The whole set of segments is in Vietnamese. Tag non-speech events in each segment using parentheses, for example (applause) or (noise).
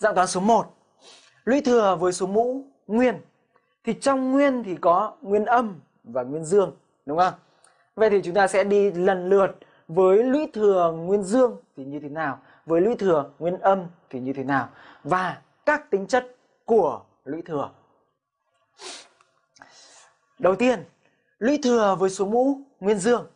dạng toán số 1 lũy thừa với số mũ nguyên. Thì trong nguyên thì có nguyên âm và nguyên dương, đúng không? Vậy thì chúng ta sẽ đi lần lượt với lũy thừa nguyên dương thì như thế nào? Với lũy thừa nguyên âm thì như thế nào? Và các tính chất của lũy thừa. Đầu tiên, lũy thừa với số mũ nguyên dương.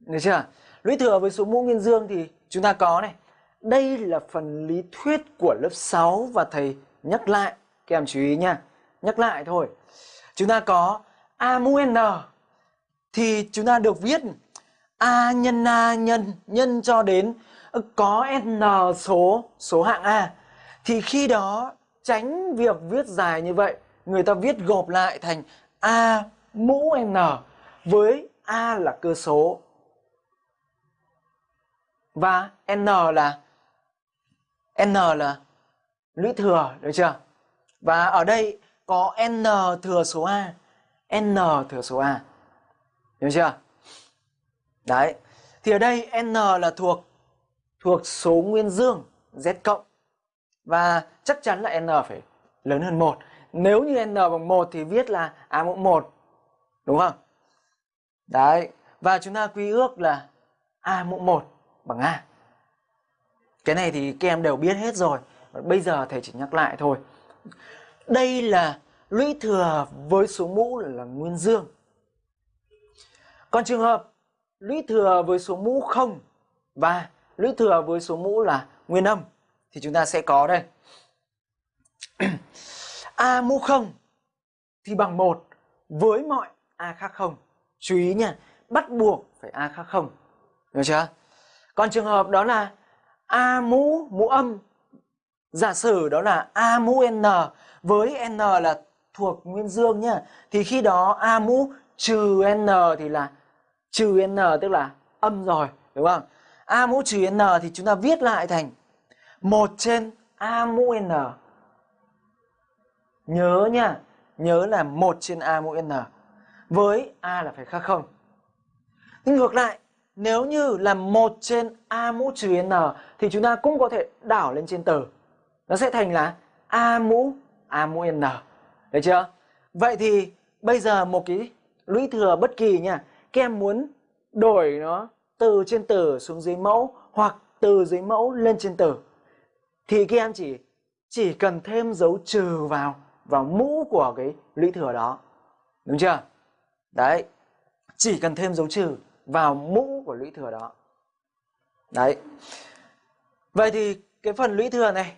Được chưa? Lũy thừa với số mũ nguyên dương thì chúng ta có này đây là phần lý thuyết của lớp 6 và thầy nhắc lại. Các em chú ý nha, nhắc lại thôi. Chúng ta có a mũ n. Thì chúng ta được viết a nhân a nhân nhân cho đến có n số số hạng a. Thì khi đó, tránh việc viết dài như vậy, người ta viết gộp lại thành a mũ n với a là cơ số. Và n là n là lũy thừa, được chưa? Và ở đây có n thừa số a, n thừa số a, hiểu chưa? Đấy, thì ở đây n là thuộc thuộc số nguyên dương z cộng. Và chắc chắn là n phải lớn hơn một. nếu như n bằng 1 thì viết là a mũ 1 đúng không? Đấy, và chúng ta quy ước là a mũ 1 bằng a cái này thì các em đều biết hết rồi. Bây giờ thầy chỉ nhắc lại thôi. Đây là lũy thừa với số mũ là nguyên dương. Còn trường hợp lũy thừa với số mũ không và lũy thừa với số mũ là nguyên âm thì chúng ta sẽ có đây. (clears throat) A mũ không thì bằng một với mọi a khác không. Chú ý nha, bắt buộc phải a khác không. Được chưa? Còn trường hợp đó là a mũ mũ âm. Giả sử đó là a mũ n với n là thuộc nguyên dương nhá. Thì khi đó a mũ trừ n thì là trừ n, tức là âm rồi, đúng không? A mũ trừ n thì chúng ta viết lại thành một trên a mũ n. Nhớ nha nhớ là một trên a mũ n. Với a là phải khác không? Nhưng ngược lại nếu như là một trên a mũ trừ n, thì chúng ta cũng có thể đảo lên trên từ nó sẽ thành là a mũ a mũ n. Được chưa? Vậy thì bây giờ một cái lũy thừa bất kỳ nha. Các em muốn đổi nó từ trên tử xuống dưới mẫu hoặc từ dưới mẫu lên trên tử thì các em chỉ chỉ cần thêm dấu trừ vào vào mũ của cái lũy thừa đó. Đúng chưa? Đấy. Chỉ cần thêm dấu trừ vào mũ của lũy thừa đó. Đấy. Vậy thì cái phần lũy thừa này